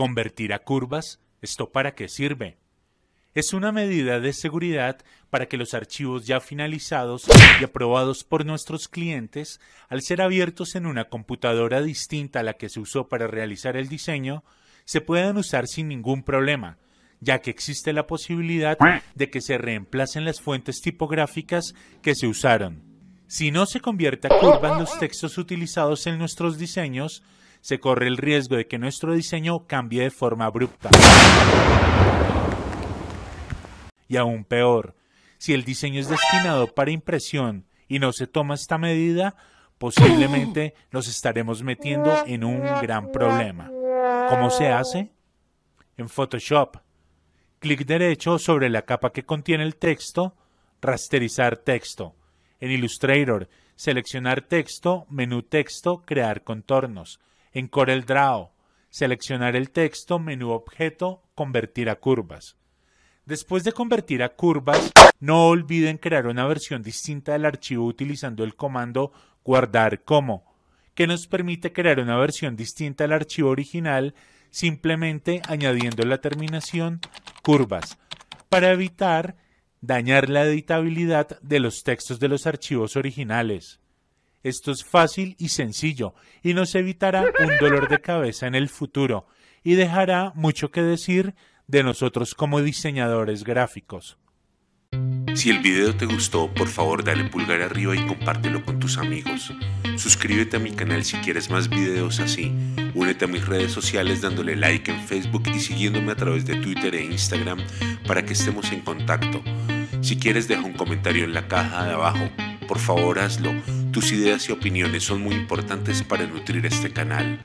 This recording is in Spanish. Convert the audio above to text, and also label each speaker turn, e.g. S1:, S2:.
S1: Convertir a curvas, ¿esto para qué sirve? Es una medida de seguridad para que los archivos ya finalizados y aprobados por nuestros clientes, al ser abiertos en una computadora distinta a la que se usó para realizar el diseño, se puedan usar sin ningún problema, ya que existe la posibilidad de que se reemplacen las fuentes tipográficas que se usaron. Si no se convierte a curva en los textos utilizados en nuestros diseños, se corre el riesgo de que nuestro diseño cambie de forma abrupta. Y aún peor, si el diseño es destinado para impresión y no se toma esta medida, posiblemente nos estaremos metiendo en un gran problema. ¿Cómo se hace? En Photoshop. Clic derecho sobre la capa que contiene el texto, rasterizar texto. En Illustrator, seleccionar texto, menú texto, crear contornos. En CorelDRAW, seleccionar el texto, menú objeto, convertir a curvas. Después de convertir a curvas, no olviden crear una versión distinta del archivo utilizando el comando guardar como, que nos permite crear una versión distinta del archivo original simplemente añadiendo la terminación curvas, para evitar dañar la editabilidad de los textos de los archivos originales. Esto es fácil y sencillo y nos evitará un dolor de cabeza en el futuro y dejará mucho que decir de nosotros como diseñadores gráficos.
S2: Si el video te gustó, por favor dale pulgar arriba y compártelo con tus amigos. Suscríbete a mi canal si quieres más videos así. Únete a mis redes sociales dándole like en Facebook y siguiéndome a través de Twitter e Instagram para que estemos en contacto. Si quieres deja un comentario en la caja de abajo. Por favor hazlo. Tus ideas y opiniones son muy importantes para nutrir este canal.